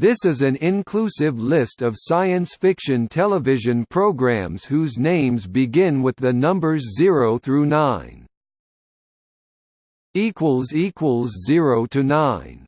This is an inclusive list of science fiction television programs whose names begin with the numbers 0 through 9. equals equals 0 to 9